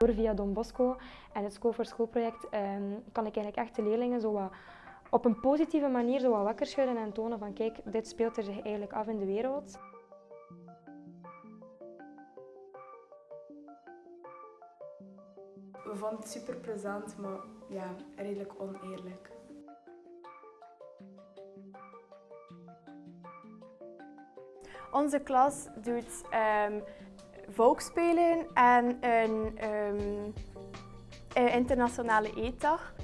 Door via Don Bosco en het School voor Schoolproject ehm, kan ik eigenlijk echt de leerlingen zo wat op een positieve manier zo wat wakker schudden en tonen van kijk, dit speelt er zich eigenlijk af in de wereld. We vonden het super plezant, maar ja, redelijk oneerlijk. Onze klas doet um, volksspelen en een um, internationale eetdag.